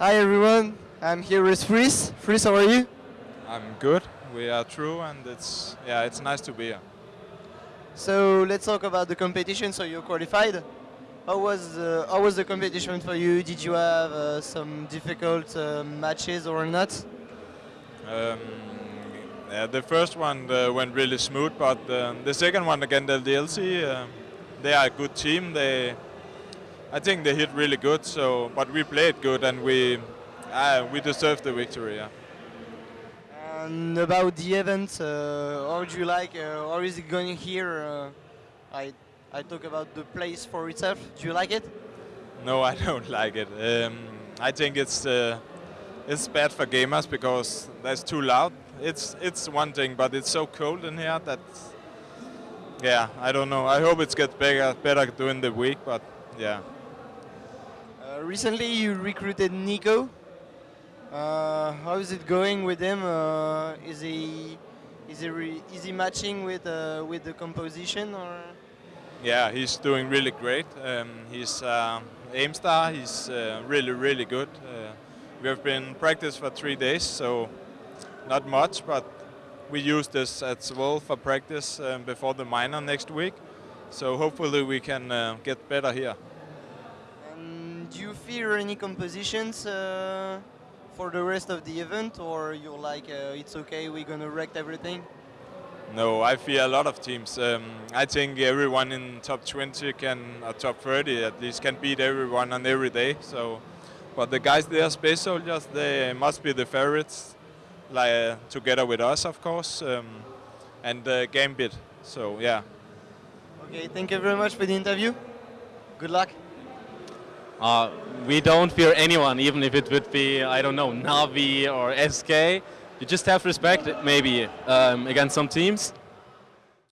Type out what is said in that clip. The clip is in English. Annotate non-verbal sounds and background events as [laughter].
Hi everyone, I'm here with Fris. Fris, how are you? I'm good. We are true, and it's yeah, it's nice to be here. So let's talk about the competition. So you qualified. How was uh, how was the competition for you? Did you have uh, some difficult uh, matches or not? Um, yeah, the first one uh, went really smooth, but uh, the second one against the DLC, uh, they are a good team. They, I think they hit really good. So, but we played good, and we uh, we deserved the victory. Yeah. And about the event, uh, how do you like? Uh, how is it going here? Uh, I I talk about the place for itself. Do you like it? No, I [laughs] don't like it. Um, I think it's uh, it's bad for gamers because that's too loud. It's it's one thing, but it's so cold in here that yeah, I don't know. I hope it gets better better during the week, but yeah. Uh, recently, you recruited Nico. Uh, how is it going with him? Uh, is he is he is he matching with uh, with the composition or? Yeah, he's doing really great. Um, he's uh, aim star. He's uh, really really good. We have been practice for three days, so not much, but we use this as well for practice um, before the minor next week. So hopefully we can get better here. Do you fear any compositions uh, for the rest of the event, or you're like, uh, it's okay, we're gonna wreck everything? No, I fear a lot of teams. Um, I think everyone in top 20 can, or top 30 at least, can beat everyone on every day. So, but the guys there, Space Soldiers, they must be the favorites, like uh, together with us, of course, um, and uh, Gambit. So yeah. Okay, thank you very much for the interview. Good luck. Uh, we don't fear anyone, even if it would be, I don't know, Navi or SK. You just have respect, maybe, um, against some teams.